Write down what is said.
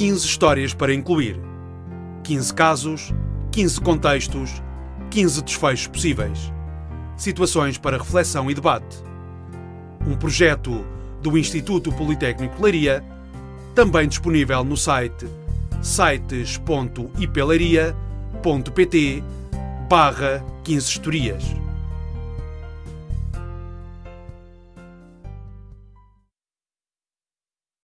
15 histórias para incluir. 15 casos, 15 contextos, 15 desfechos possíveis. Situações para reflexão e debate. Um projeto do Instituto Politécnico de Leiria, também disponível no site sites.ipelaria.pt barra 15 historias.